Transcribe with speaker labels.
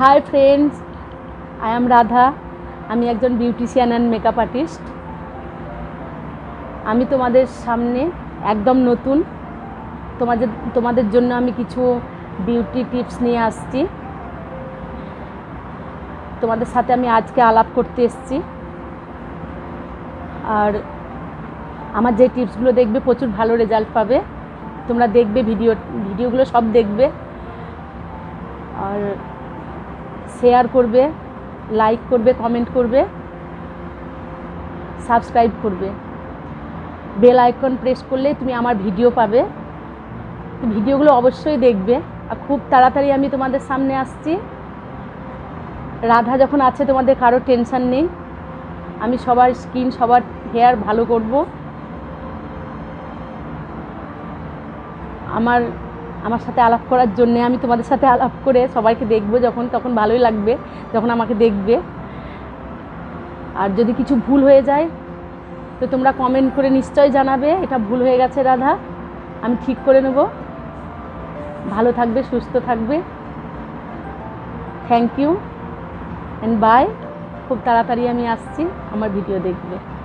Speaker 1: Hi friends I am Radha আমি একজন beautician and makeup artist আমি তোমাদের সামনে একদম নতুন। তোমাদের তোমাদের জন্য আমি কিছু বিউটি টিপস নিয়ে আসছি। তোমাদের সাথে আমি আজকে আলাপ করতে এসেছি। আর আমার যে টিপসগুলো দেখবে প্রচুর ভালো রেজাল্ট পাবে। তোমরা দেখবে ভিডিও ভিডিওগুলো সব দেখবে। আর শেয়ার করবে লাইক করবে কমেন্ট করবে সাবস্ক্রাইব করবে। বেল আইকন প্রেস করলে তুমি আমার ভিডিও পাবে। ভিডিওগুলো অবশ্যই দেখবে। আর খুব তাড়াতাড়ি আমি তোমাদের সামনে আসছি। রাধা যখন আছে, তোমাদের কারও টেনশন নেই। আমি সবার স্কিন সবার হেয়ার ভালো করব। আমার আমার সাথে আলাপ করার জন্যে আমি তোমাদের সাথে আলাপ করে সবাইকে দেখব যখন, তখন ভালোই লাগবে, যখন আমাকে দেখবে। আর যদি কিছু ভুল হয়ে যায়, তো তোমরা কমেন্ট করে নিশ্চয় জানাবে, এটা ভুল হয়ে গেছে রাধা, আমি ঠিক করে নেব। ভালো থাকবে, সুস্থ থাকবে। থ্যাংক ইউ অ্যান্ড বাই খুব তাড়াতাড়ি আমি আসছি, আমার ভিডিও দেখবে।